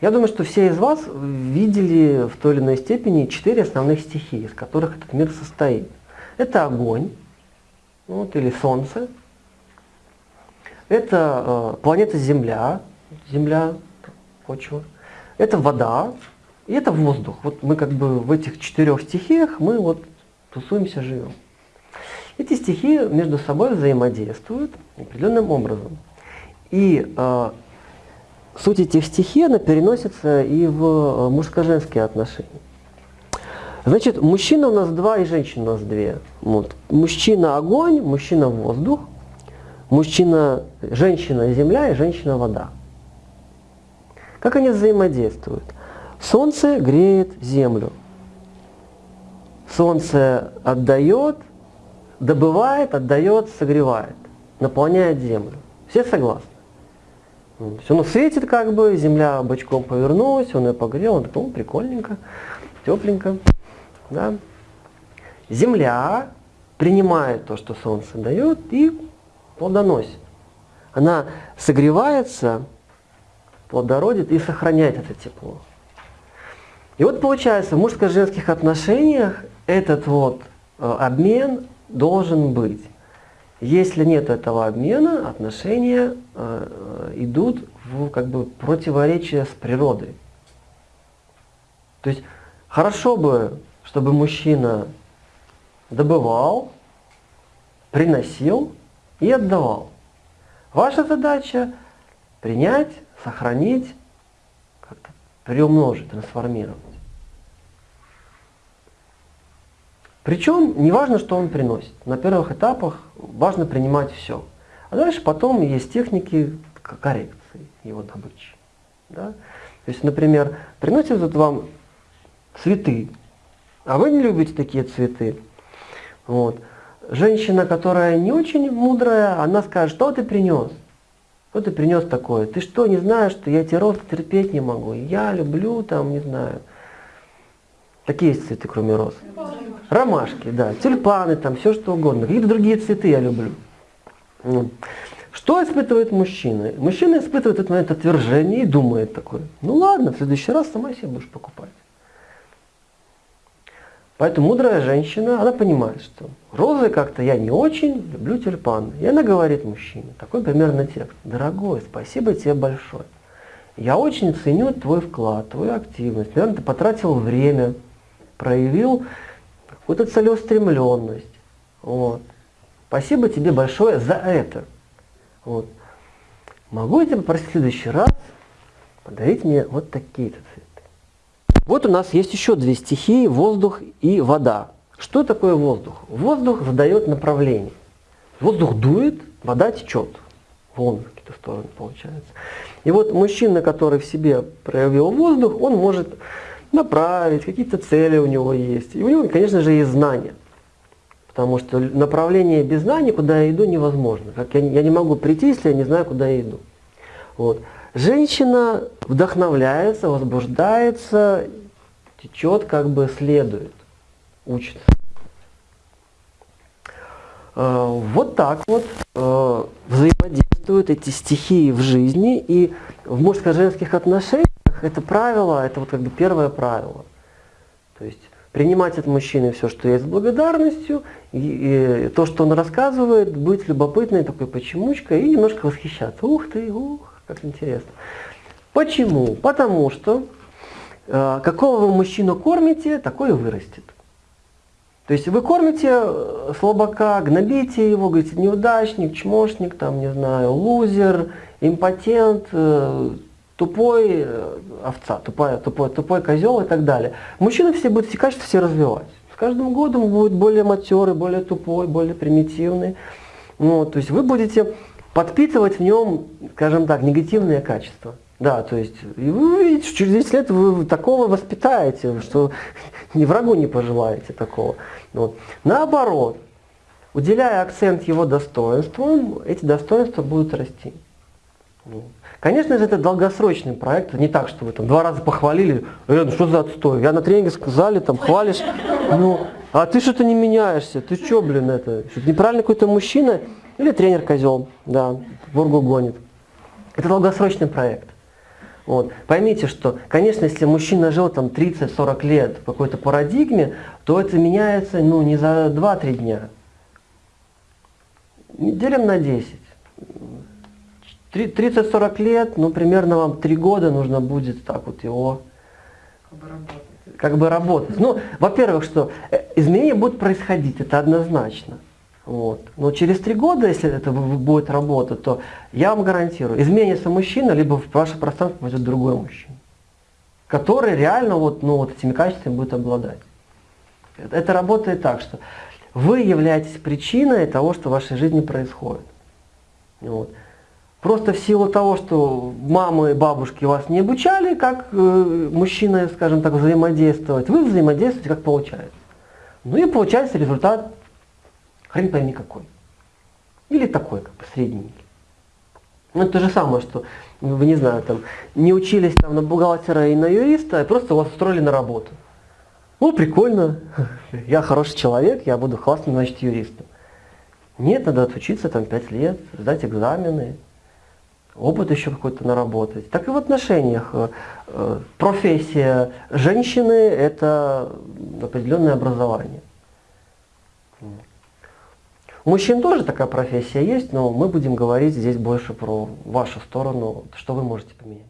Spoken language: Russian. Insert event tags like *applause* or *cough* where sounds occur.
Я думаю, что все из вас видели в той или иной степени четыре основных стихии, из которых этот мир состоит. Это огонь, вот, или солнце, это э, планета Земля, Земля, почва, это вода и это воздух. Вот мы как бы в этих четырех стихиях мы вот тусуемся, живем. Эти стихии между собой взаимодействуют определенным образом. И э, суть этих стихий, она переносится и в э, мужско-женские отношения. Значит, мужчина у нас два и женщина у нас две. Вот. Мужчина огонь, мужчина воздух, мужчина, женщина земля и женщина вода. Как они взаимодействуют? Солнце греет землю. Солнце отдает, добывает, отдает, согревает, наполняет землю. Все согласны? Все, оно светит как бы, земля бочком повернулась, он ее погрел, он такой, ну, прикольненько, тепленько. Да? Земля принимает то, что солнце дает, и плодоносит. Она согревается, плодородит и сохраняет это тепло. И вот получается, в мужско-женских отношениях этот вот э, обмен должен быть. Если нет этого обмена, отношения э, идут в как бы противоречие с природой. То есть хорошо бы, чтобы мужчина добывал, приносил и отдавал. Ваша задача принять, сохранить, как-то приумножить, трансформировать. Причем не важно, что он приносит. На первых этапах важно принимать все. А дальше потом есть техники коррекции его добычи. Да? То есть, например, приносят вам цветы, а вы не любите такие цветы. Вот. Женщина, которая не очень мудрая, она скажет, что ты принес? Что ты принес такое? Ты что, не знаешь, что я эти розы терпеть не могу? Я люблю там, не знаю. Какие есть цветы, кроме роз? Ромашки, да, тюльпаны, там все что угодно. Какие-то другие цветы я люблю. Ну, что испытывает мужчина? Мужчина испытывает этот момент отвержения и думает такой, ну ладно, в следующий раз сама себе будешь покупать. Поэтому мудрая женщина, она понимает, что розы как-то я не очень, люблю тюльпаны. И она говорит мужчине, такой примерно текст. Дорогой, спасибо тебе большое. Я очень ценю твой вклад, твою активность. Наверное, ты потратил время, проявил вот эта целеустремленность. Вот. Спасибо тебе большое за это. Вот. Могу я тебя попросить в следующий раз подарить мне вот такие-то цветы. Вот у нас есть еще две стихии, воздух и вода. Что такое воздух? Воздух задает направление. Воздух дует, вода течет. Волны в какие-то стороны получается. И вот мужчина, который в себе проявил воздух, он может направить, какие-то цели у него есть. И у него, конечно же, есть знания. Потому что направление без знаний, куда я иду, невозможно. Как я, я не могу прийти, если я не знаю, куда я иду. Вот. Женщина вдохновляется, возбуждается, течет, как бы следует, учится. А, вот так вот а, взаимодействуют эти стихии в жизни и в мужско-женских отношениях это правило, это вот как бы первое правило. То есть принимать от мужчины все, что есть с благодарностью, и, и то, что он рассказывает, быть любопытной такой почемучкой и немножко восхищаться. Ух ты, ух, как интересно. Почему? Потому что э, какого вы мужчину кормите, такой и вырастет. То есть вы кормите э, слабака, гнобите его, говорите, неудачник, чмошник, там, не знаю, лузер, импотент, э, тупой э, овца, тупой, тупой, тупой козел и так далее. Мужчины все будут эти качества все развивать. С каждым годом будет более матерый, более тупой, более примитивный. Ну, то есть вы будете подпитывать в нем, скажем так, негативные качества. Да, то есть и вы увидите, что через 10 лет вы такого воспитаете, что *laughs* ни врагу не пожелаете такого. Вот. Наоборот, уделяя акцент его достоинствам, эти достоинства будут расти. Конечно же, это долгосрочный проект, не так, что вы там два раза похвалили, э, ну что за отстой, я на тренинге сказали, там хвалишь, ну, а ты что-то не меняешься, ты что, блин, это, что неправильный какой-то мужчина или тренер козел, да, бургу гонит. Это долгосрочный проект. Вот. Поймите, что, конечно, если мужчина жил там 30-40 лет в какой-то парадигме, то это меняется ну, не за 2-3 дня. Делим на 10. 30-40 лет, ну примерно вам 3 года нужно будет так вот его как бы работать. Ну, во-первых, что э, изменения будут происходить, это однозначно. Вот. Но через три года, если это будет работать, то я вам гарантирую, изменится мужчина, либо в ваше пространство пойдет другой мужчина, который реально вот, ну, вот этими качествами будет обладать. Это работает так, что вы являетесь причиной того, что в вашей жизни происходит. Вот. Просто в силу того, что мамы и бабушки вас не обучали, как э, мужчина, скажем так, взаимодействовать, вы взаимодействуете, как получается. Ну и получается результат, хрен пойми какой. Или такой, как бы средненький. Ну это то же самое, что вы не знаю, там, не учились там на бухгалтера и на юриста, а просто вас устроили на работу. Ну, прикольно, *laughs* я хороший человек, я буду классным, значит, юристом. Нет, надо отучиться там 5 лет, сдать экзамены, опыт еще какой-то наработать. Так и в отношениях. Э, э, профессия женщины – это определенное образование. У мужчин тоже такая профессия есть, но мы будем говорить здесь больше про вашу сторону, что вы можете поменять.